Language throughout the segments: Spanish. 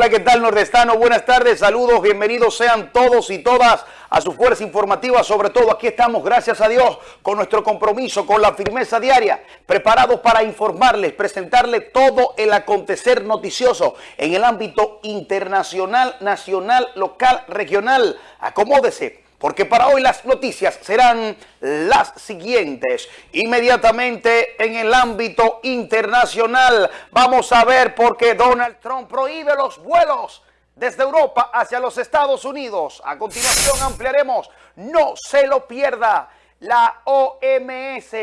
Hola, ¿qué tal nordestano? Buenas tardes, saludos, bienvenidos sean todos y todas a su fuerza informativa. Sobre todo aquí estamos, gracias a Dios, con nuestro compromiso, con la firmeza diaria, preparados para informarles, presentarles todo el acontecer noticioso en el ámbito internacional, nacional, local, regional. Acomódese porque para hoy las noticias serán las siguientes. Inmediatamente en el ámbito internacional vamos a ver por qué Donald Trump prohíbe los vuelos desde Europa hacia los Estados Unidos. A continuación ampliaremos, no se lo pierda. La OMS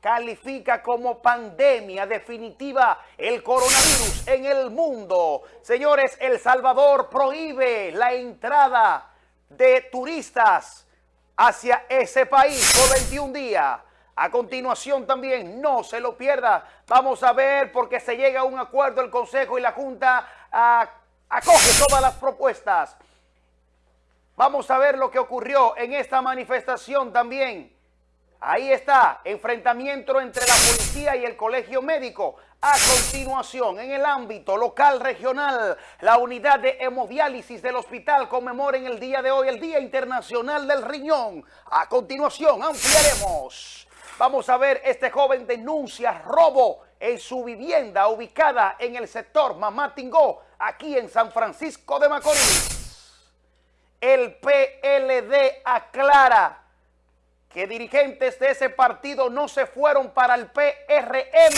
califica como pandemia definitiva el coronavirus en el mundo. Señores, El Salvador prohíbe la entrada de turistas hacia ese país por 21 días. A continuación también, no se lo pierda, vamos a ver porque se llega a un acuerdo el Consejo y la Junta acoge todas las propuestas. Vamos a ver lo que ocurrió en esta manifestación también. Ahí está, enfrentamiento entre la policía y el colegio médico. A continuación, en el ámbito local regional, la unidad de hemodiálisis del hospital conmemora en el día de hoy el Día Internacional del Riñón. A continuación, ampliaremos. Vamos a ver, este joven denuncia robo en su vivienda ubicada en el sector Mamá Tingó, aquí en San Francisco de Macorís. El PLD aclara que dirigentes de ese partido no se fueron para el PRM.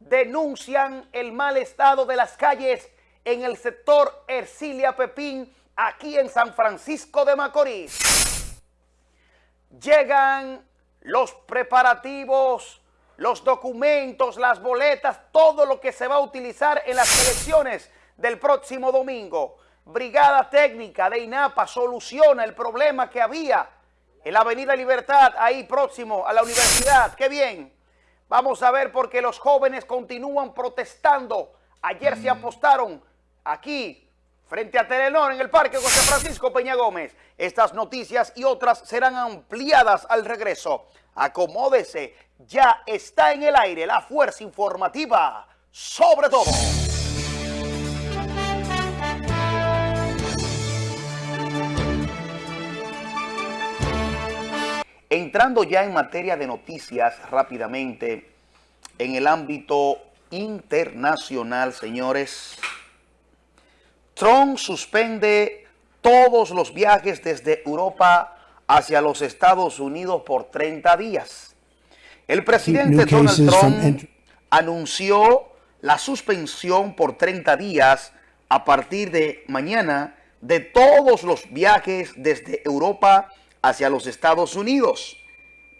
Denuncian el mal estado de las calles en el sector Ercilia Pepín, aquí en San Francisco de Macorís. Llegan los preparativos, los documentos, las boletas, todo lo que se va a utilizar en las elecciones del próximo domingo. Brigada Técnica de INAPA soluciona el problema que había en la Avenida Libertad, ahí próximo a la universidad. ¡Qué bien! Vamos a ver porque los jóvenes continúan protestando. Ayer se apostaron aquí, frente a Telenor, en el Parque José Francisco Peña Gómez. Estas noticias y otras serán ampliadas al regreso. Acomódese, ya está en el aire la fuerza informativa sobre todo. Entrando ya en materia de noticias rápidamente, en el ámbito internacional, señores, Trump suspende todos los viajes desde Europa hacia los Estados Unidos por 30 días. El presidente Donald Trump anunció la suspensión por 30 días a partir de mañana de todos los viajes desde Europa hacia los Estados Unidos.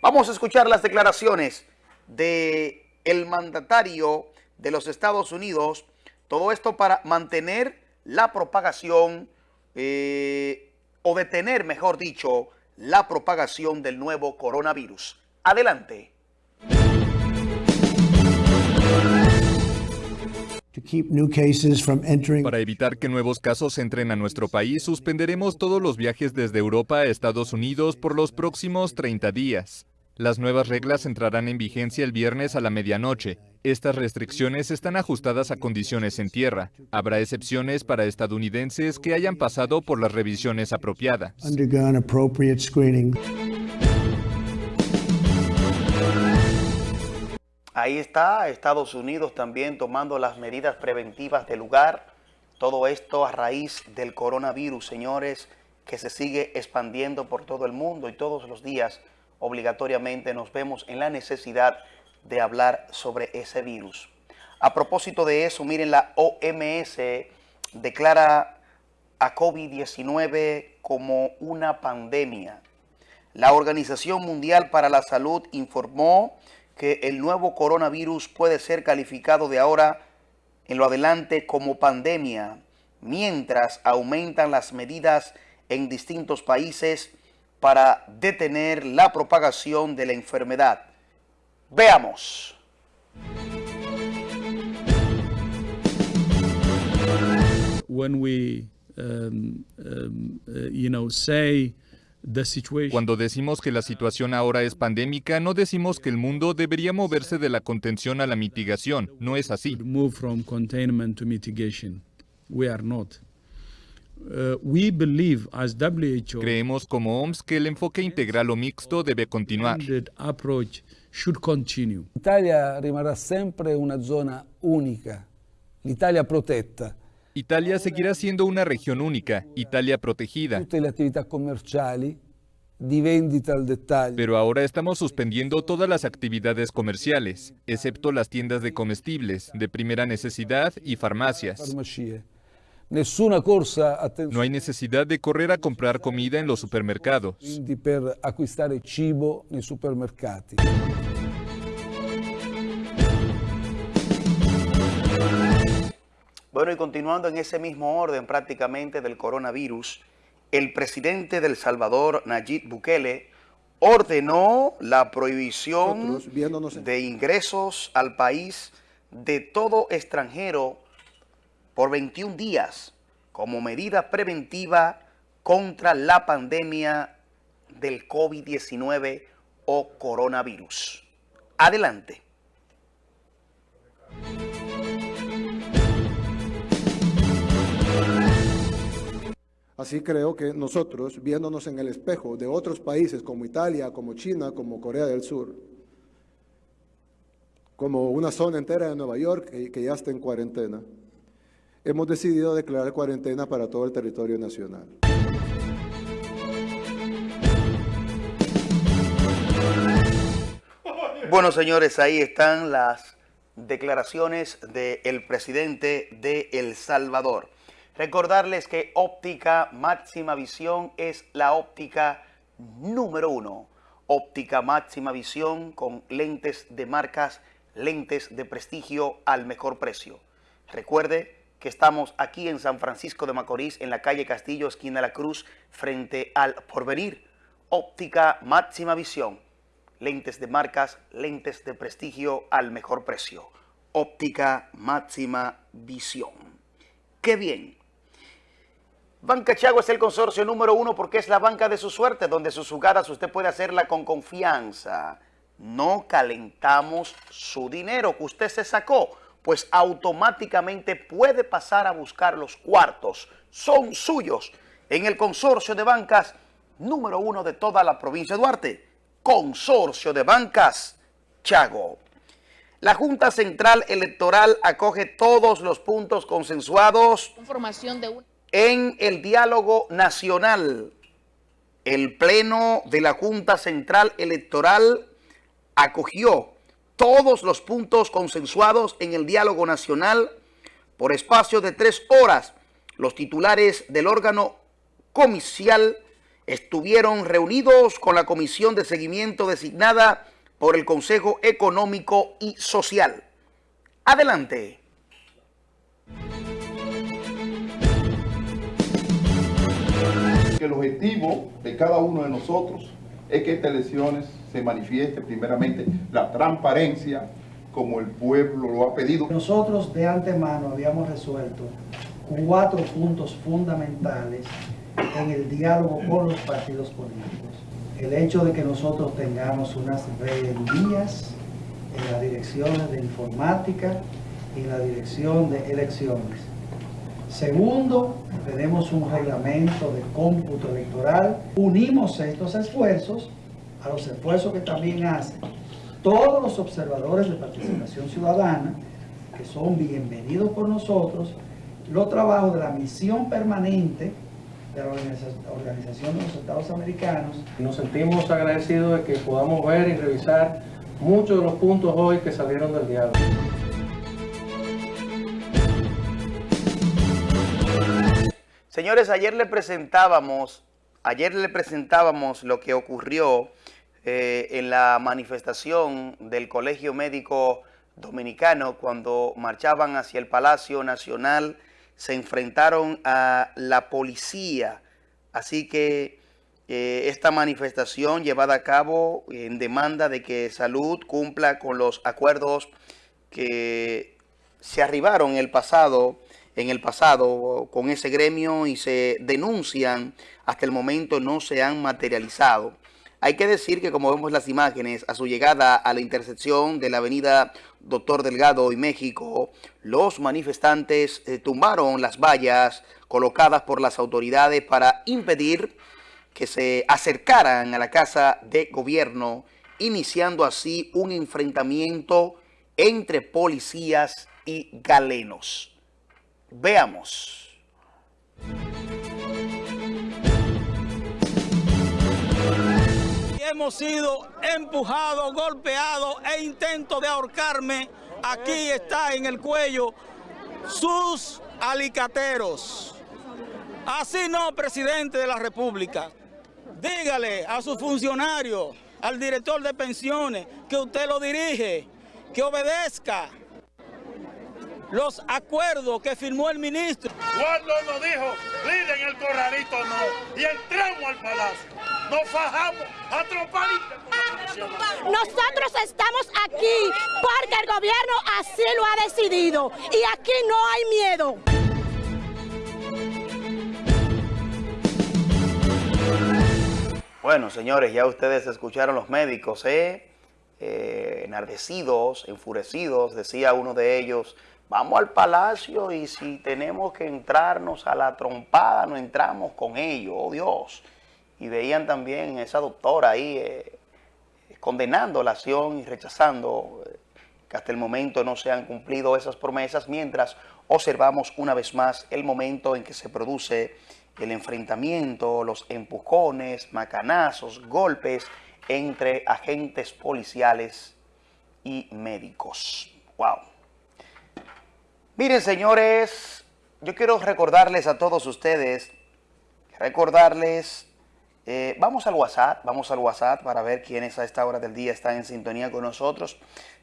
Vamos a escuchar las declaraciones de el mandatario de los Estados Unidos, todo esto para mantener la propagación eh, o detener, mejor dicho, la propagación del nuevo coronavirus. Adelante. Para evitar que nuevos casos entren a nuestro país, suspenderemos todos los viajes desde Europa a Estados Unidos por los próximos 30 días. Las nuevas reglas entrarán en vigencia el viernes a la medianoche. Estas restricciones están ajustadas a condiciones en tierra. Habrá excepciones para estadounidenses que hayan pasado por las revisiones apropiadas. Ahí está Estados Unidos también tomando las medidas preventivas del lugar. Todo esto a raíz del coronavirus, señores, que se sigue expandiendo por todo el mundo y todos los días obligatoriamente nos vemos en la necesidad de hablar sobre ese virus. A propósito de eso, miren, la OMS declara a COVID-19 como una pandemia. La Organización Mundial para la Salud informó que el nuevo coronavirus puede ser calificado de ahora en lo adelante como pandemia, mientras aumentan las medidas en distintos países para detener la propagación de la enfermedad. Veamos. Um, um, uh, you know, say cuando decimos que la situación ahora es pandémica, no decimos que el mundo debería moverse de la contención a la mitigación. No es así. we are not. Uh, we believe as WHO Creemos como OMS que el enfoque integral o mixto debe continuar. L'Italia rimarrà sempre una zona unica, l'Italia protetta. Italia seguirá siendo una región única, Italia protegida. Pero ahora estamos suspendiendo todas las actividades comerciales, excepto las tiendas de comestibles, de primera necesidad y farmacias. No hay necesidad de correr a comprar comida en los supermercados. Bueno, y continuando en ese mismo orden prácticamente del coronavirus, el presidente del Salvador, Nayib Bukele, ordenó la prohibición de ingresos al país de todo extranjero por 21 días como medida preventiva contra la pandemia del COVID-19 o coronavirus. Adelante. Así creo que nosotros, viéndonos en el espejo de otros países como Italia, como China, como Corea del Sur, como una zona entera de Nueva York que, que ya está en cuarentena, hemos decidido declarar cuarentena para todo el territorio nacional. Bueno, señores, ahí están las declaraciones del presidente de El Salvador. Recordarles que óptica máxima visión es la óptica número uno. Óptica máxima visión con lentes de marcas, lentes de prestigio al mejor precio. Recuerde que estamos aquí en San Francisco de Macorís, en la calle Castillo, esquina La Cruz, frente al Porvenir. Óptica máxima visión lentes de marcas, lentes de prestigio al mejor precio. Óptica máxima visión. ¡Qué bien! Banca Chago es el consorcio número uno porque es la banca de su suerte, donde sus jugadas usted puede hacerla con confianza. No calentamos su dinero que usted se sacó, pues automáticamente puede pasar a buscar los cuartos. Son suyos en el consorcio de bancas número uno de toda la provincia de Duarte. Consorcio de Bancas Chago. La Junta Central Electoral acoge todos los puntos consensuados de. En el diálogo nacional. El Pleno de la Junta Central Electoral acogió todos los puntos consensuados en el diálogo nacional por espacio de tres horas. Los titulares del órgano comicial estuvieron reunidos con la comisión de seguimiento designada por el Consejo Económico y Social. Adelante. Que el objetivo de cada uno de nosotros es que estas elecciones se manifieste primeramente la transparencia como el pueblo lo ha pedido. Nosotros de antemano habíamos resuelto cuatro puntos fundamentales en el diálogo con los partidos políticos. El hecho de que nosotros tengamos unas rebeldías en las direcciones de informática y la dirección de elecciones. Segundo, tenemos un reglamento de cómputo electoral. Unimos estos esfuerzos a los esfuerzos que también hacen todos los observadores de participación ciudadana, que son bienvenidos por nosotros, los trabajos de la misión permanente de la Organiza- Organización de los Estados Americanos, Nos sentimos agradecidos de que podamos ver y revisar muchos de los puntos hoy que salieron del diálogo. Señores, ayer le presentábamos, ayer le presentábamos lo que ocurrió eh, en la manifestación del Colegio Médico Dominicano cuando marchaban hacia el Palacio Nacional, se enfrentaron a la policía. Así que eh, esta manifestación llevada a cabo en demanda de que Salud cumpla con los acuerdos que se arribaron el pasado, en el pasado con ese gremio y se denuncian, hasta el momento no se han materializado. Hay que decir que como vemos las imágenes, a su llegada a la intersección de la avenida Doctor Delgado y México, los manifestantes eh, tumbaron las vallas colocadas por las autoridades para impedir que se acercaran a la casa de gobierno, iniciando así un enfrentamiento entre policías y galenos. Veamos. hemos sido empujados, golpeados e intento de ahorcarme. Aquí está en el cuello sus alicateros. Así no, presidente de la República. Dígale a sus funcionarios, al director de pensiones, que usted lo dirige, que obedezca los acuerdos que firmó el ministro. Cuando nos dijo, en el corralito no, y entramos al palacio, nos fajamos a trompar Nosotros estamos aquí porque el gobierno así lo ha decidido y aquí no hay miedo. Bueno, señores, ya ustedes escucharon los médicos, ¿eh? eh enardecidos, enfurecidos, decía uno de ellos, vamos al palacio y si tenemos que entrarnos a la trompada, no entramos con ellos, oh Dios. Y veían también esa doctora ahí eh, condenando la acción y rechazando eh, que hasta el momento no se han cumplido esas promesas, mientras observamos una vez más el momento en que se produce el enfrentamiento, los empujones, macanazos, golpes entre agentes policiales y médicos. ¡Wow! Miren, señores, yo quiero recordarles a todos ustedes, recordarles, eh, vamos al WhatsApp, vamos al WhatsApp para ver quiénes a esta hora del día están en sintonía con nosotros.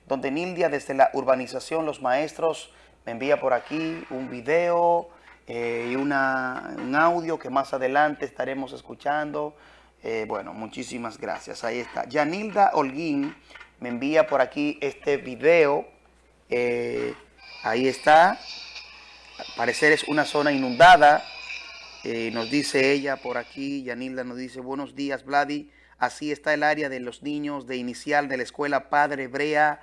Donde Nildia, desde la urbanización Los Maestros, me envía por aquí un video eh, y un audio que más adelante estaremos escuchando. Eh, bueno, muchísimas gracias. Ahí está. Yanilda Holguín me envía por aquí este video. Ahí está. Al parecer es una zona inundada. Eh, nos dice ella por aquí, Yanilda nos dice, buenos días, Vladi. Así está el área de los niños de inicial de la escuela Padre Hebrea.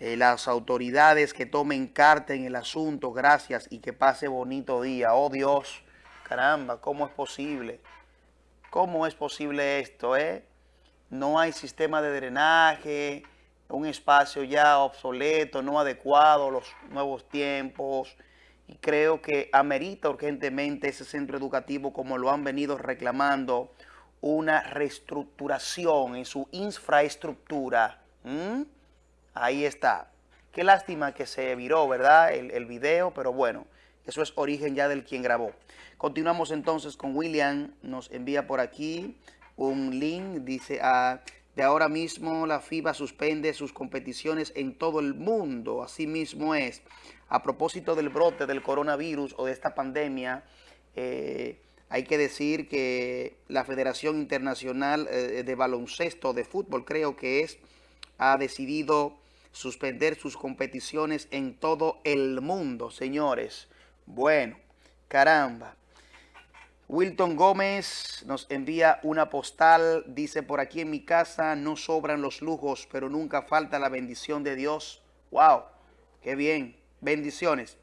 Eh, las autoridades que tomen carta en el asunto, gracias y que pase bonito día. Oh Dios, caramba, ¿cómo es posible? ¿Cómo es posible esto, eh? No hay sistema de drenaje, un espacio ya obsoleto, no adecuado a los nuevos tiempos y creo que amerita urgentemente ese centro educativo como lo han venido reclamando, una reestructuración en su infraestructura. Ahí está. Qué lástima que se viró, ¿verdad? El, el, video, pero bueno, eso es origen ya del quien grabó. Continuamos entonces con William, nos envía por aquí un link, dice a... Ah, de ahora mismo la FIBA suspende sus competiciones en todo el mundo. Así mismo es. A propósito del brote del coronavirus o de esta pandemia, eh, hay que decir que la Federación Internacional eh, de Baloncesto de Fútbol, creo que es, ha decidido suspender sus competiciones en todo el mundo, señores. Bueno, caramba. Wilton Gómez nos envía una postal, dice, por aquí en mi casa no sobran los lujos, pero nunca falta la bendición de Dios. ¡Wow! ¡Qué bien! Bendiciones.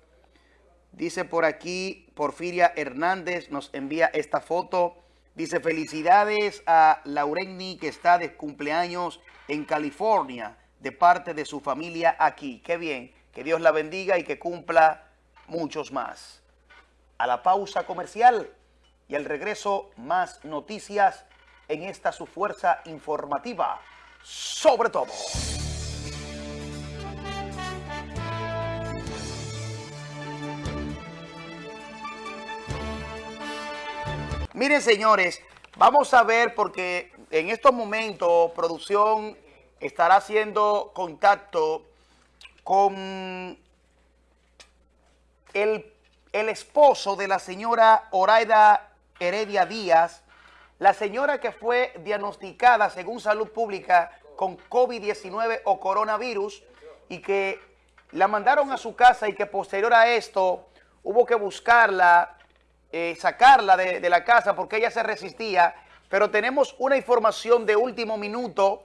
Dice por aquí, Porfiria Hernández nos envía esta foto. Dice, felicidades a Laurenni que está de cumpleaños en California, de parte de su familia aquí. ¡Qué bien! Que Dios la bendiga y que cumpla muchos más. A la pausa comercial y al regreso más noticias en esta su fuerza informativa, sobre todo. Miren señores, vamos a ver porque en estos momentos producción estará haciendo contacto con el, el esposo de la señora Oraida Heredia Díaz, la señora que fue diagnosticada según Salud Pública con COVID-19 o coronavirus y que la mandaron a su casa y que posterior a esto hubo que buscarla, eh, sacarla de, de la casa porque ella se resistía pero tenemos una información de último minuto,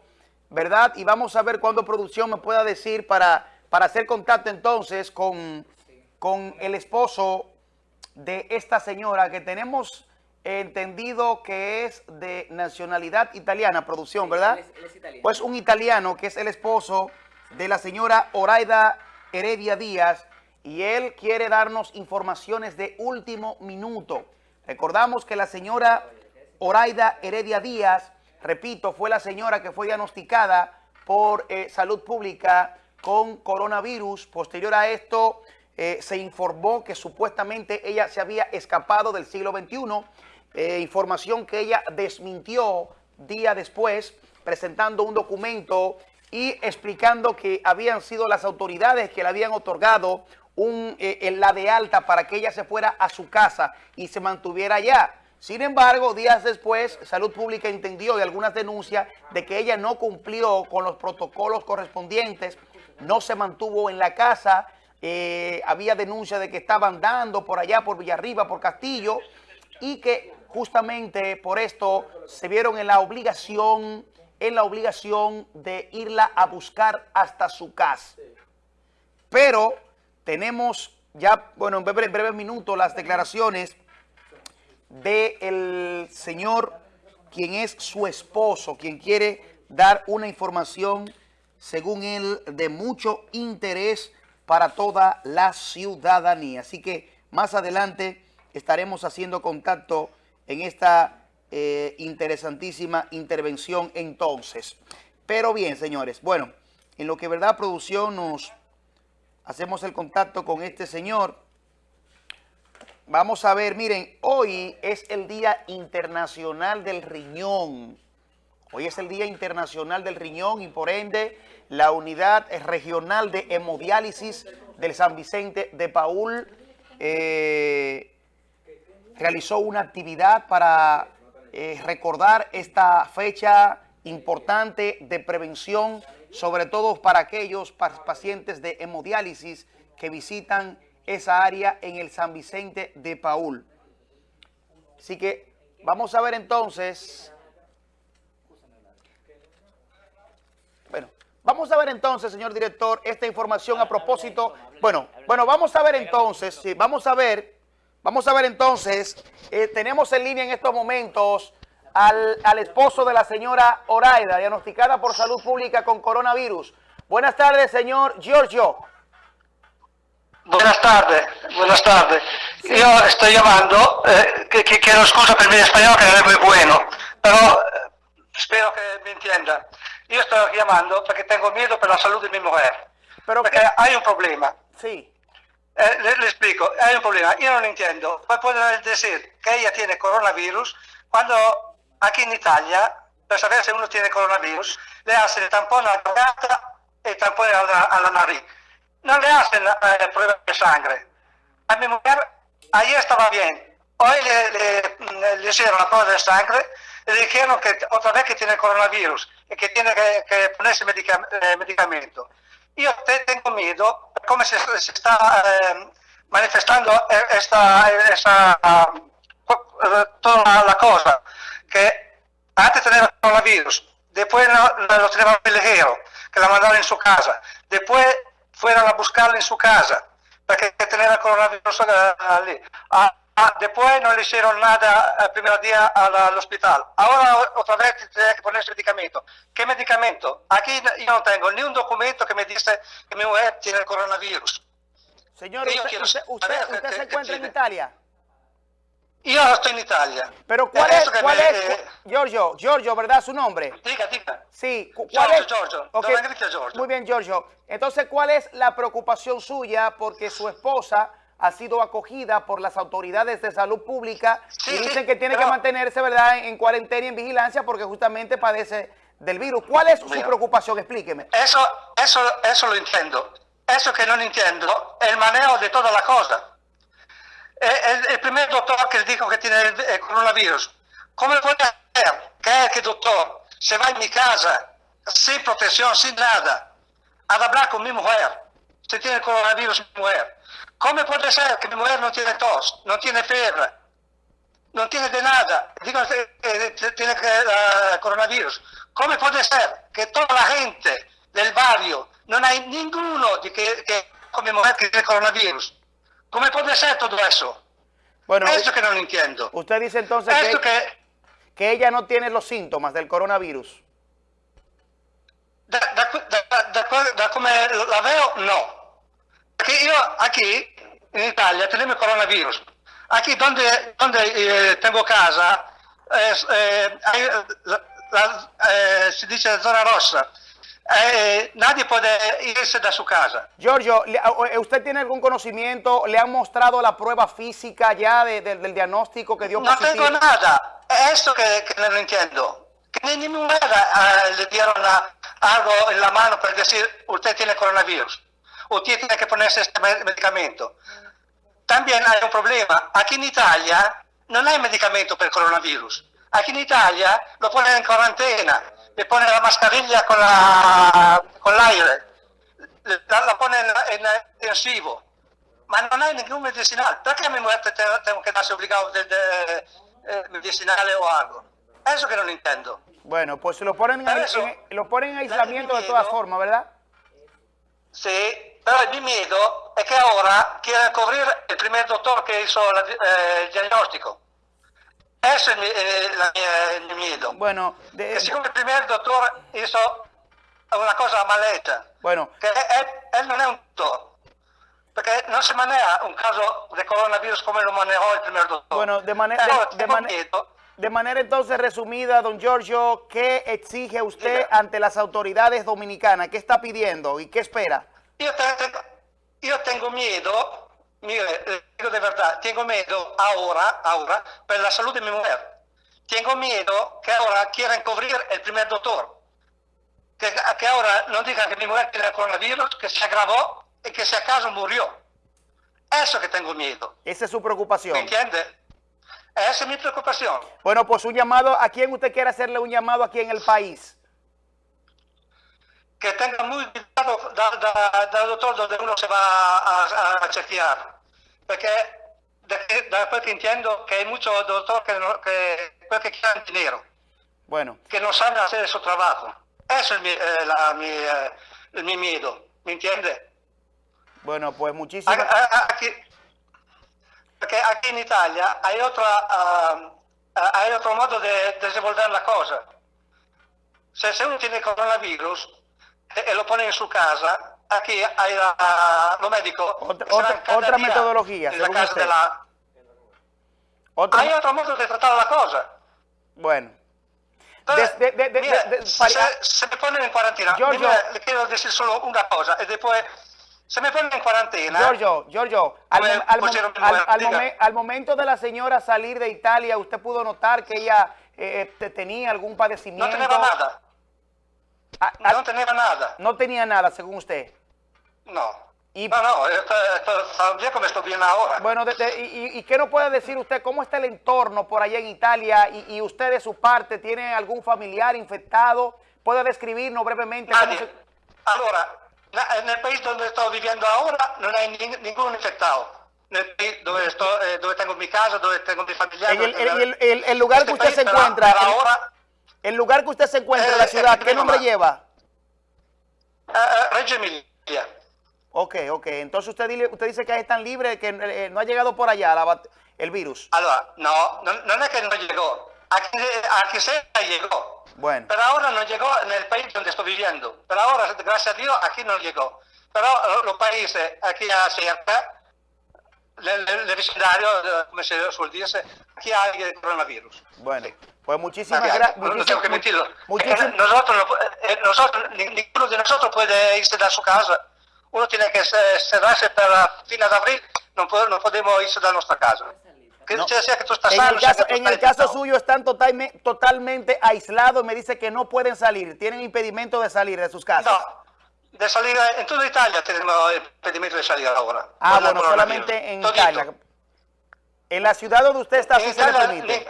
¿verdad? Y vamos a ver cuándo producción me pueda decir para, para hacer contacto entonces con, con el esposo de esta señora que tenemos entendido que es de nacionalidad italiana, producción, ¿verdad? Pues un italiano que es el esposo de la señora Oraida Heredia Díaz y él quiere darnos informaciones de último minuto. Recordamos que la señora Oraida Heredia Díaz, repito, fue la señora que fue diagnosticada por eh, salud pública con coronavirus. Posterior a esto, eh, se informó que supuestamente ella se había escapado del siglo XXI, eh, información que ella desmintió día después, presentando un documento y explicando que habían sido las autoridades que le habían otorgado un, eh, la de alta para que ella se fuera a su casa y se mantuviera allá. Sin embargo, días después, Salud Pública entendió de algunas denuncias de que ella no cumplió con los protocolos correspondientes, no se mantuvo en la casa, eh, había denuncia de que estaban dando por allá, por Villarriba, por Castillo, y que justamente por esto se vieron en la obligación, en la obligación de irla a buscar hasta su casa. Pero tenemos ya, bueno, en breves breve minutos las declaraciones del señor, quien es su esposo, quien quiere dar una información, según él, de mucho interés para toda la ciudadanía. Así que más adelante estaremos haciendo contacto en esta eh, interesantísima intervención entonces. Pero bien, señores, bueno, en lo que verdad producción nos hacemos el contacto con este señor, vamos a ver, miren, hoy es el Día Internacional del Riñón. Hoy es el Día Internacional del Riñón y por ende la Unidad Regional de Hemodiálisis del San Vicente de Paul eh, realizó una actividad para eh, recordar esta fecha importante de prevención, sobre todo para aquellos pacientes de hemodiálisis que visitan esa área en el San Vicente de Paul. Así que vamos a ver entonces Vamos a ver entonces, señor director, esta información a propósito. Bueno, bueno, vamos a ver entonces, sí, vamos a ver, vamos a ver entonces, eh, tenemos en línea en estos momentos al, al, esposo de la señora Oraida, diagnosticada por salud pública con coronavirus. Buenas tardes, señor Giorgio. Buenas tardes, buenas tardes. Yo estoy llamando, eh, que, que, quiero excusa por mi español que no es muy bueno, pero eh, espero que me entienda. Io sto chiamando perché tengo miedo per la salute di mia mujer. Pero che... hai un problema. Sì. Eh, le, le, explico, hay un problema. Yo no entiendo. Puede poder decir que ella tiene coronavirus cuando aquí en Italia, per sapere se uno tiene coronavirus, le hacen el tampón a la garganta e il tampone alla, alla nariz. Non le hacen eh, pruebas de sangre. A mi mujer ayer estaba bien. Hoy le, le, le hicieron la prueba de sangre le dijeron que otra vez que tiene coronavirus y que tiene que, que ponerse eh, medicamento. Yo te tengo miedo, cómo se, se está eh, manifestando esta, esta toda la cosa, que antes tenía coronavirus, después lo, lo tenía ligero, que la mandaron en su casa, después fueron a buscarla en su casa, porque tenía coronavirus allí. Ah, Ah, después no le hicieron nada el primer día al, hospital. Ahora otra vez tiene que ponerse medicamento. ¿Qué medicamento? Aquí yo no tengo ni un documento que me dice que mi mujer tiene el coronavirus. Señor, usted, usted, usted, se encuentra en Italia. Yo estoy en Italia. Pero ¿cuál es, cuál es, eh, Giorgio, Giorgio, ¿verdad su nombre? Diga, diga. Sí, ¿cuál Giorgio, es? Giorgio, okay. Giorgio. Muy bien, Giorgio. Entonces, ¿cuál es la preocupación suya? Porque su esposa ha sido acogida por las autoridades de salud pública y dicen que tiene que mantenerse verdad en, cuarentena y en vigilancia porque justamente padece del virus. ¿Cuál es su preocupación? Explíqueme. Eso, eso, eso lo entiendo. Eso que no entiendo, el manejo de toda la cosa. Eh, el, el, primer doctor que dijo que tiene el, coronavirus, ¿cómo puede hacer que el doctor se va en mi casa sin protección, sin nada, a hablar con mi mujer? Se tiene el coronavirus mi mujer ¿Cómo puede ser que mi mujer no tiene tos, no tiene fiebre? non tiene di nada, che, che tiene uh, coronavirus. Come può essere che tutta la gente del barrio non hay ninguno di che, che come mujer que tiene coronavirus? ¿Cómo puede ser todo eso? Bueno, eso que no lo entiendo. Usted dice entonces que, que que ella no tiene los síntomas del coronavirus. da, da, da, da, da come la veo, no. Io aquí in Italia tenemos coronavirus. Aquí donde, donde eh, tengo casa, eh, hay, la, la, eh, si dice zona rossa. Eh, nadie puede irse de su casa. Giorgio, eh, ¿usted tiene algún conocimiento? ¿Le han mostrado la prueba física ya de- de- del diagnóstico que dio No positivo? tengo nada. Es esto que, que no entiendo. Que ni ni ninguna eh, le dieron a- algo en la mano para decir, usted tiene coronavirus. Usted tiene que ponerse este me- medicamento. También hay un problema. Aquí en Italia no hay medicamento per coronavirus. Aquí in Italia lo ponen in quarantena, le ponen la mascarilla con la- con l'aire, la, la ponen in, in intensivo. Ma non hay ningún medicinal. Perché a mi muerte te- tengo que darse obligado de, de, eh, medicinales o algo? Eso que no lo entiendo. Bueno, pues lo ponen, en, en- lo ponen en aislamiento de todas formas, ¿verdad? Sí, pero el mi miedo es que ahora quieren cubrir el primer doctor que hizo la- eh, el diagnóstico. Eso es mi, eh, el mi miedo. Bueno, de- que siccome il primer doctor hizo una cosa mal hecha, bueno, él, él non è un doctor, perché non si maneja un caso di coronavirus come lo manejó il primer doctor. bueno, de manera... Pero de- de miedo De manera entonces resumida, don Giorgio, ¿qué exige usted ante las autoridades dominicanas? ¿Qué está pidiendo y qué espera? Io, te- tengo, io tengo miedo, mire, eh, dico di verità, tengo miedo ahora, ahora per la salute di mia mujer. Tengo miedo che ora quieran cubrir el primer doctor. Que, que ahora no digan que mi mujer tiene el coronavirus, que se agravó y que si acaso murió. Eso que tengo miedo. Esa es su preocupación. ¿Me entiende? Esa es mi preocupación. Bueno, pues un llamado, ¿a quién usted quiere hacerle un llamado aquí en el país? Que tenga muy cuidado da, da- dal doctor donde uno se va a, a- a chequear. Porque de, da quel che entiendo que hay muchos doctores que, no- que, que quieren dinero, Bueno, que no saben hacer su trabajo. Eso es mi, eh, la- mi, eh, mi miedo. ¿Me entiende? bueno, pues muchísimas... Aquí, porque aquí en Italia hay, otra, ah, ah, hay otro modo de desenvolver la cosa. Se, se uno tiene coronavirus e, e lo pone in su casa, aquí hay la, los médicos. Otra- que se van otra- metodología, en la según casa usted. de la- Otro- Hay otro modo de tratar la cosa. Bueno, Entonces, de- de- de- se, se me ponen en cuarentena. Giorgio. Le quiero decir solo una cosa y después se me ponen en cuarentena. Giorgio, Giorgio, al, Come mom- al al- al diga. momen- al momento de la señora salir de Italia, ¿usted pudo notar que ella eh, te- tenía algún No padecimiento? tenía nada. Ah, ah, No tenía nada. no tenía nada, según usted. No. Y- No, no, esto, bien como estoy bien ahora. Bueno, de- de- y, y- ¿y qué nos puede decir usted? ¿Cómo está el entorno por allá en Italia? Y, y usted de su parte tiene algún familiar infectado? ¿Puede describirnos brevemente? cómo Nadie. se- Allora, na- nel paese dove sto vivendo ahora non hay nin- ningún infectado. Nel paese dove, sto, eh, dove tengo mi casa, dove tengo mi familiari. En el, el- el- el- el lugar Este que usted país, se encuentra, pero el- ahora, el lugar que usted se encuentra en Eh, la ciudad, eh, ¿qué nombre mamá. lleva? eh, eh, Reggio Emilia. Ok, ok. Entonces usted, usted dice que ahí están libres, que eh, no ha llegado por allá la el virus. No, non è che non llegó. Aquí, aquí cerca llegó. Bueno, Pero ahora no llegó en el país donde estoy viviendo. Pero ahora, gracias a Dios, aquí no llegó. Pero eh, los países aquí cerca, el, vecindario, eh, como se suele decir, aquí hay el coronavirus. bueno. Pues muchísimas gracias. No tengo que muchísimas- Eh, Nosotros, eh, nosotros, ni- ninguno de nosotros puede irse de su casa. Uno tiene que se- cerrarse para fines de abril, no, podemos irse de nuestra casa. Que No. sea que tú estás En sano, el caso, que tú en el caso suyo están totalmente, totalmente aislados. Me dice que no pueden salir. Tienen impedimento de salir de sus casas. No, de salir en toda Italia tenemos impedimento de salir ahora. ah, bueno, solamente en Todito. Italia. En la ciudad donde usted está, En sí se le permite.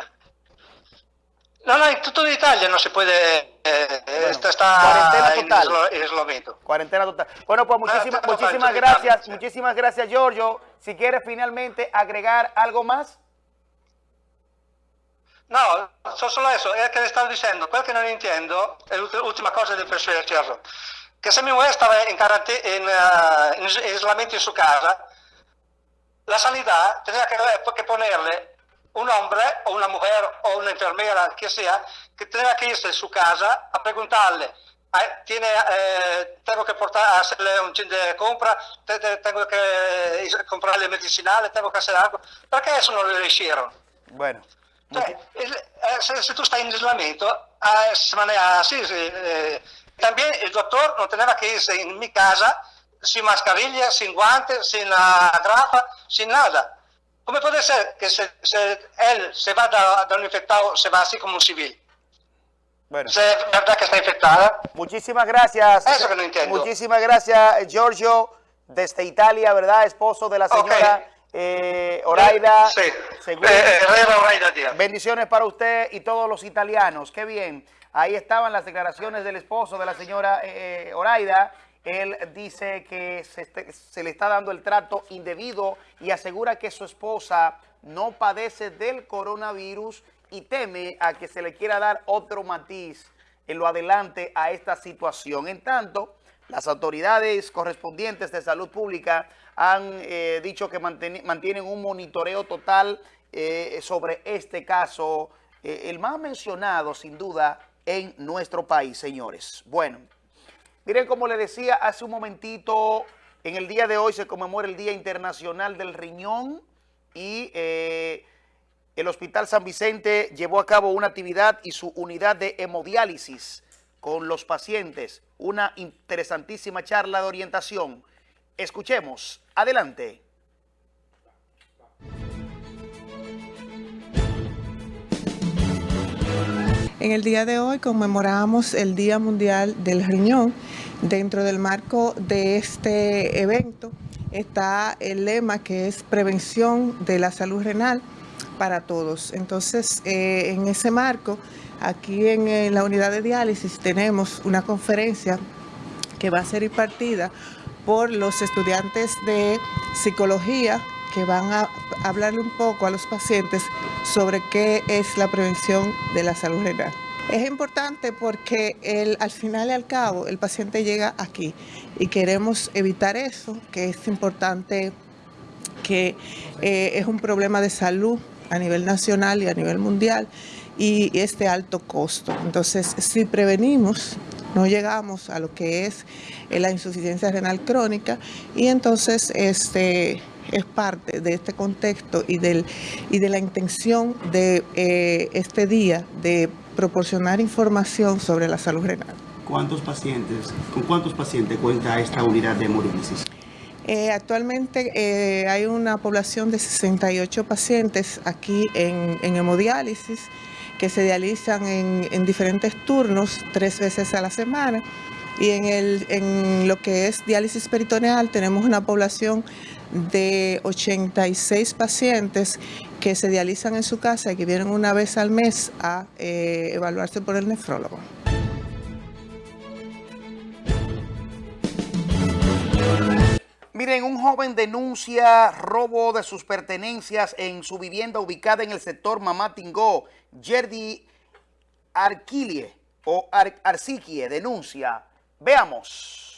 No, no, en toda Italia no se puede, eh, esto está cuarentena en total. en aislamiento. Cuarentena total. Bueno, pues muchísimas, total, muchísimas total, gracias. Muchísimas gracias, Giorgio. Si quiere finalmente agregar algo más. No, so- solo eso, è che le stavo dicendo, quel che non intendo, è l'ultima cosa di Cerro, che se mi mujer estaba en, carante- en, eh, en is- aislamiento en su casa, la sanidad tenía que, que ponerle un hombre o una mujer o una enfermera, que sea, que tenía que irse a su casa a preguntarle, "Ay, tiene, eh, tengo que portar, hacerle un chin de compra, te- te- tengo que eh, comprarle medicinales, tengo que hacer algo. Perché eso no lo hicieron? Bueno. Cioè, eh, se, se tu stai in isolamento, ah, se maneja así. sí, eh, también el doctor no tenía que irse en mi casa sin mascarilla, sin guantes, sin la grafa, sin nada. ¿Cómo puede ser que se, se- él se va da un infectado, se va así como un civil? Bueno. ¿Es verdad que está infectada? Muchísimas gracias. Eso que no entiendo. Muchísimas gracias, Giorgio, desde Italia, ¿verdad? Esposo de la señora eh, Oraida. Sí. Según- Eh, Herrera Oraida Díaz. Bendiciones para usted y todos los italianos. Qué bien. Ahí estaban las declaraciones del esposo de la señora eh, Oraida. Él dice que se, le está dando el trato indebido y asegura que su esposa no padece del coronavirus y teme a que se le quiera dar otro matiz en lo adelante a esta situación. En tanto, las autoridades correspondientes de salud pública han eh, dicho que mantienen un monitoreo total eh, sobre este caso, eh, el más mencionado sin duda en nuestro país, señores. Bueno, miren como le decía hace un momentito, en el día de hoy se conmemora el Día Internacional del Riñón y eh, el Hospital San Vicente llevó a cabo una actividad y su unidad de hemodiálisis con los pacientes. Una interesantísima charla de orientación. Escuchemos. Adelante. En el día de hoy conmemoramos el Día Mundial del Riñón. Dentro del marco de este evento está el lema que es prevención de la salud renal para todos. Entonces, eh, en ese marco, aquí en, la unidad de diálisis tenemos una conferencia que va a ser impartida por los estudiantes de psicología que van a hablarle un poco a los pacientes sobre qué es la prevención de la salud renal. Es importante porque el- al final y al cabo el paciente llega aquí y queremos evitar eso, que es importante que eh, es un problema de salud a nivel nacional y a nivel mundial y este alto costo. Entonces, si prevenimos, no llegamos a lo que es eh, la insuficiencia renal crónica y entonces este es parte de este contexto y, del, y de la intención de eh, este día de proporcionar información sobre la salud renal. ¿Cuántos pacientes, con cuántos pacientes cuenta esta unidad de hemodiálisis? Eh, actualmente eh, hay una población de 68 pacientes aquí en, en hemodiálisis que se dializan en, en diferentes turnos tres veces a la semana. Y en, el, en lo que es diálisis peritoneal tenemos una población de 86 pacientes que se dializan en su casa y que vienen una vez al mes a eh, evaluarse por el nefrólogo. Miren, un joven denuncia robo de sus pertenencias en su vivienda ubicada en el sector Mamatingó. Yerdi Arquilie o Ar denuncia. Veamos.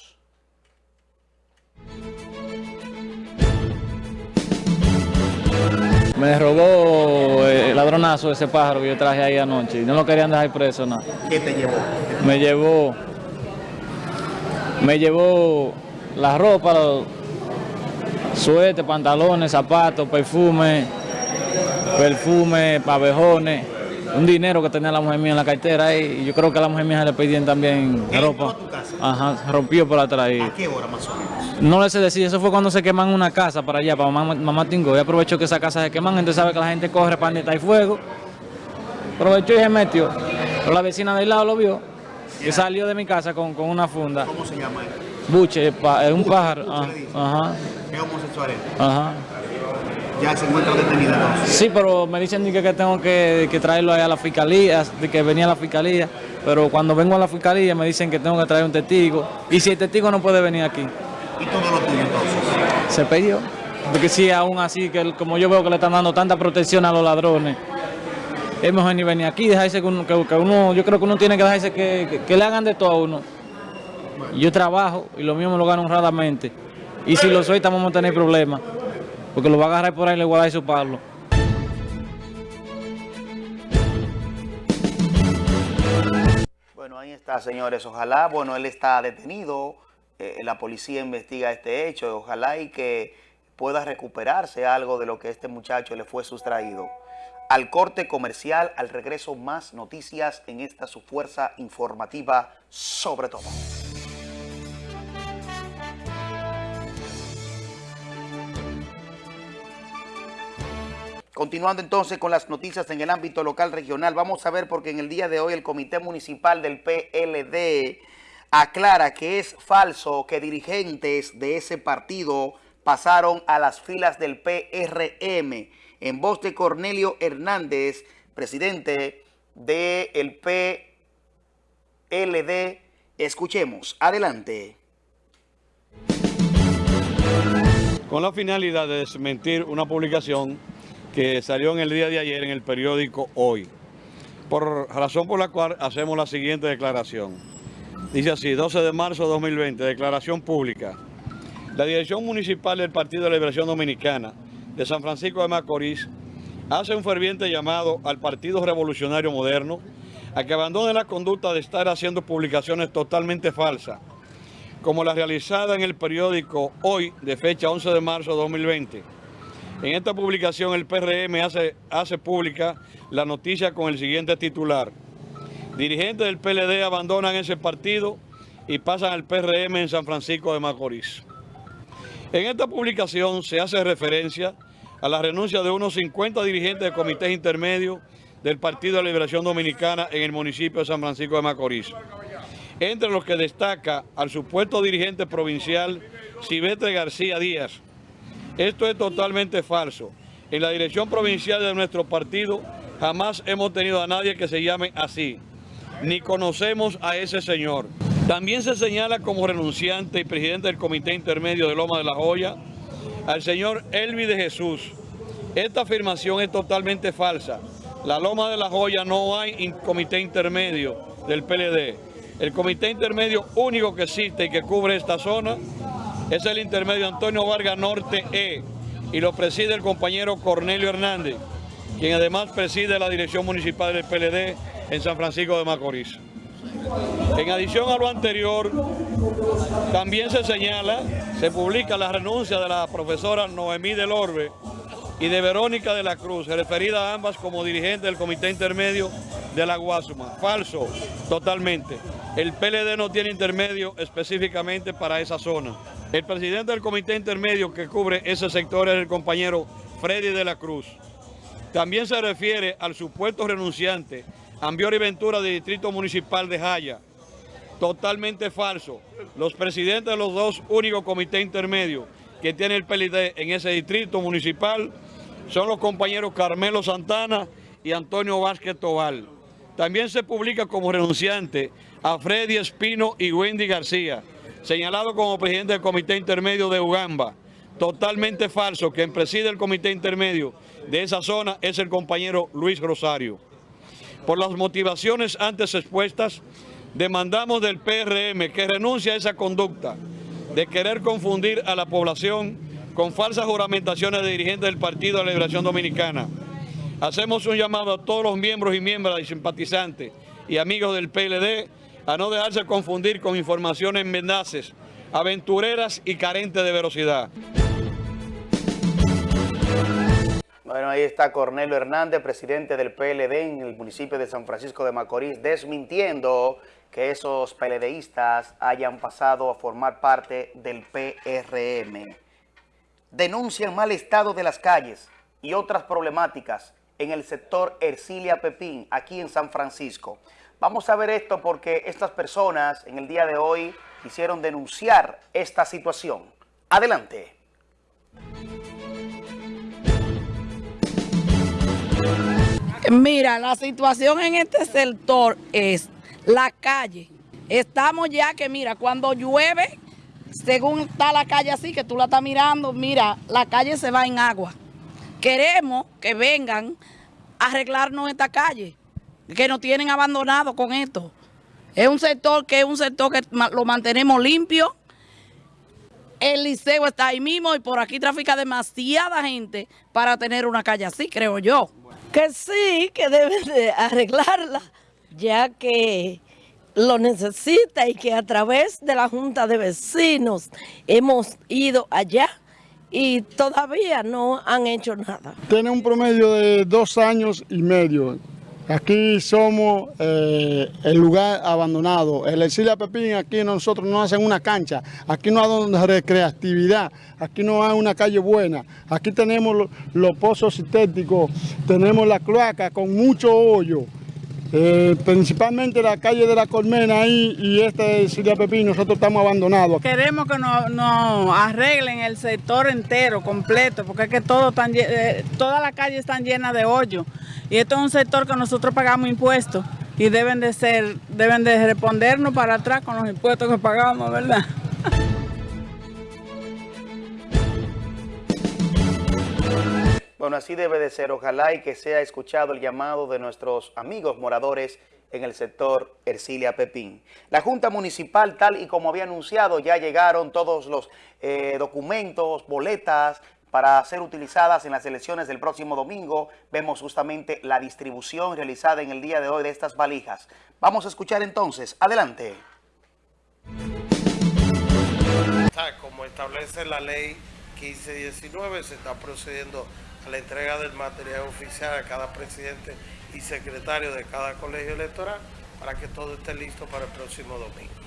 Me robó eh, el ladronazo ese pájaro que yo traje ahí anoche y no lo querían dejar preso nada. ¿Qué te llevó? Me llevó, me llevó la ropa, suéter, pantalones, zapatos, perfume, perfume, pavejones, un dinero que tenía la mujer mía en la cartera y yo creo que a la mujer mía se le pedían también ropa. Ajá, rompió por atrás. y- ¿A qué hora más o menos? no le sé decir, eso fue cuando se queman una casa para allá, para mamá, mamá Tingo. Y aprovechó que esa casa se queman, entonces sabe que la gente corre para donde está el fuego. Aprovechó y se metió. Pero la vecina del lado lo vio y salió de mi casa con, con una funda. ¿Cómo se llama él? Buche, pa- es un Buche, pájaro. buche ah. Ajá, ¿Qué homosexual es? ajá. Ya se encuentra detenida entonces. Sí, pero me dicen que, tengo que, que traerlo ahí a la fiscalía, que venía a la fiscalía. Pero cuando vengo a la fiscalía me dicen que tengo que traer un testigo. Y si el testigo no puede venir aquí, ¿Y todo lo tuyo entonces? se perdió. Porque si aún así, que como yo veo que le están dando tanta protección a los ladrones, es mejor ni venir aquí, dejarse que uno, que, uno yo creo que uno tiene que dejarse que, que, le hagan de todo a uno. Yo trabajo y lo mío me lo gano honradamente. Y si lo soy, estamos a tener problemas. Porque lo va a agarrar por ahí le voy a dar su palo. Bueno, ahí está, señores. Ojalá, bueno, él está detenido. Eh, la policía investiga este hecho. Ojalá y que pueda recuperarse algo de lo que este muchacho le fue sustraído. Al corte comercial, al regreso, más noticias en esta su fuerza informativa sobre todo. Continuando entonces con las noticias en el ámbito local regional, vamos a ver porque en el día de hoy el Comité Municipal del PLD aclara que es falso que dirigentes de ese partido pasaron a las filas del PRM. En voz de Cornelio Hernández, presidente del PLD, escuchemos. Adelante. Con la finalidad de desmentir una publicación que salió en el día de ayer en el periódico Hoy, por razón por la cual hacemos la siguiente declaración. Dice así, 12 de marzo de 2020, declaración pública. La Dirección Municipal del Partido de Liberación Dominicana de San Francisco de Macorís hace un ferviente llamado al Partido Revolucionario Moderno a que abandone la conducta de estar haciendo publicaciones totalmente falsas, como la realizada en el periódico Hoy, de fecha 11 de marzo de 2020, en esta publicación el PRM hace, hace pública la noticia con el siguiente titular. Dirigentes del PLD abandonan ese partido y pasan al PRM en San Francisco de Macorís. En esta publicación se hace referencia a la renuncia de unos 50 dirigentes de comités intermedios del Partido de Liberación Dominicana en el municipio de San Francisco de Macorís. Entre los que destaca al supuesto dirigente provincial Silvestre García Díaz, esto es totalmente falso. En la dirección provincial de nuestro partido jamás hemos tenido a nadie que se llame así, ni conocemos a ese señor. También se señala como renunciante y presidente del Comité Intermedio de Loma de la Joya al señor Elvi de Jesús. Esta afirmación es totalmente falsa. La Loma de la Joya no hay comité intermedio del PLD. El comité intermedio único que existe y que cubre esta zona es el intermedio Antonio Vargas Norte E y lo preside el compañero Cornelio Hernández, quien además preside la dirección municipal del PLD en San Francisco de Macorís. En adición a lo anterior, también se señala, se publica la renuncia de la profesora Noemí del Orbe y de Verónica de la Cruz, referida a ambas como dirigentes del Comité Intermedio de la Guasuma. Falso, totalmente. El PLD no tiene intermedio específicamente para esa zona. El presidente del comité intermedio que cubre ese sector es el compañero Freddy de la Cruz. También se refiere al supuesto renunciante Ambiori Ventura del Distrito Municipal de Jaya. Totalmente falso. Los presidentes de los dos únicos comités intermedios que tiene el PLD en ese distrito municipal son los compañeros Carmelo Santana y Antonio Vázquez Tobal. También se publica como renunciante a Freddy Espino y Wendy García señalado como presidente del Comité Intermedio de Ugamba. Totalmente falso, quien preside el Comité Intermedio de esa zona es el compañero Luis Rosario. Por las motivaciones antes expuestas, demandamos del PRM que renuncie a esa conducta de querer confundir a la población con falsas juramentaciones de dirigentes del Partido de la Liberación Dominicana. Hacemos un llamado a todos los miembros y miembros y simpatizantes y amigos del PLD a no dejarse confundir con informaciones mendaces, aventureras y carentes de velocidad. Bueno, ahí está Cornelio Hernández, presidente del PLD en el municipio de San Francisco de Macorís, desmintiendo que esos PLDistas hayan pasado a formar parte del PRM. Denuncian mal estado de las calles y otras problemáticas en el sector Ercilia Pepín, aquí en San Francisco. Vamos a ver esto porque estas personas en el día de hoy quisieron denunciar esta situación. Adelante. Mira, la situación en este sector es la calle. Estamos ya que, mira, cuando llueve, según está la calle así, que tú la estás mirando, mira, la calle se va en agua. Queremos que vengan arreglarnos esta calle, que nos tienen abandonado con esto. Es un sector que es un sector que lo mantenemos limpio. El liceo está ahí mismo y por aquí trafica demasiada gente para tener una calle así, creo yo. Que sí, que deben de arreglarla, ya que lo necesita y que a través de la Junta de Vecinos hemos ido allá y todavía no han hecho nada. Tiene un promedio de dos años y medio. Aquí somos eh, el lugar abandonado. El Exilia Pepín, aquí nosotros no hacen una cancha, aquí no hay recreatividad, aquí no hay una calle buena. Aquí tenemos los, pozos sintéticos, tenemos la cloaca con mucho hoyo. Eh, principalmente la calle de la Colmena ahí y esta de Siria Pepín, nosotros estamos abandonados. Queremos que nos, arreglen el sector entero, completo, porque es que todo tan, eh, toda la calle está llena de hoyo. Y esto es un sector que nosotros pagamos impuestos y deben de ser, deben de respondernos para atrás con los impuestos que pagamos, ¿verdad? Bueno, así debe de ser. Ojalá y que sea escuchado el llamado de nuestros amigos moradores en el sector Ercilia Pepín. La Junta Municipal, tal y como había anunciado, ya llegaron todos los eh, documentos, boletas, para ser utilizadas en las elecciones del próximo domingo. Vemos justamente la distribución realizada en el día de hoy de estas valijas. Vamos a escuchar entonces. Adelante. Como establece la ley 1519, se está procediendo la entrega del material oficial a cada presidente y secretario de cada colegio electoral para que todo esté listo para el próximo domingo.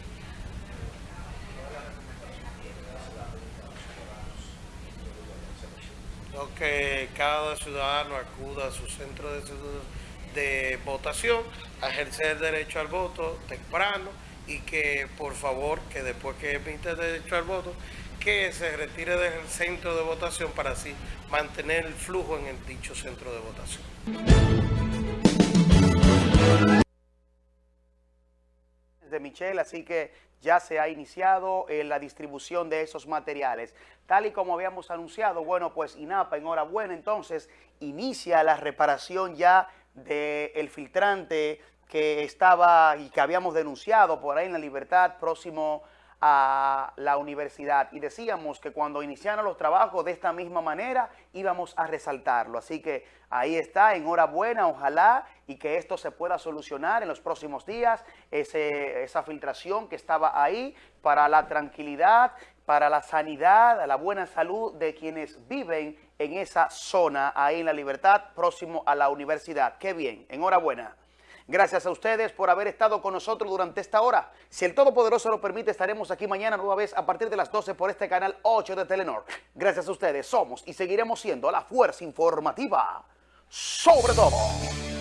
que cada ciudadano acuda a su centro de, votación a ejercer el derecho al voto temprano y que por favor que después que emite el derecho al voto que se retire del centro de votación para así mantener el flujo en el dicho centro de votación. De Michelle, así que ya se ha iniciado eh, la distribución de esos materiales. Tal y como habíamos anunciado, bueno, pues INAPA, enhorabuena, entonces inicia la reparación ya del filtrante que estaba y que habíamos denunciado por ahí en La Libertad, próximo a la universidad y decíamos que cuando iniciaron los trabajos de esta misma manera íbamos a resaltarlo. Así que ahí está, enhorabuena, ojalá y que esto se pueda solucionar en los próximos días, esa filtración que estaba ahí para la tranquilidad, para la sanidad, la buena salud de quienes viven en esa zona, ahí en La Libertad, próximo a la universidad. Qué bien, enhorabuena. Gracias a ustedes por haber estado con nosotros durante esta hora. Si el Todopoderoso lo permite, estaremos aquí mañana nueva vez a partir de las 12 por este canal 8 de Telenor. Gracias a ustedes somos y seguiremos siendo la fuerza informativa sobre todo.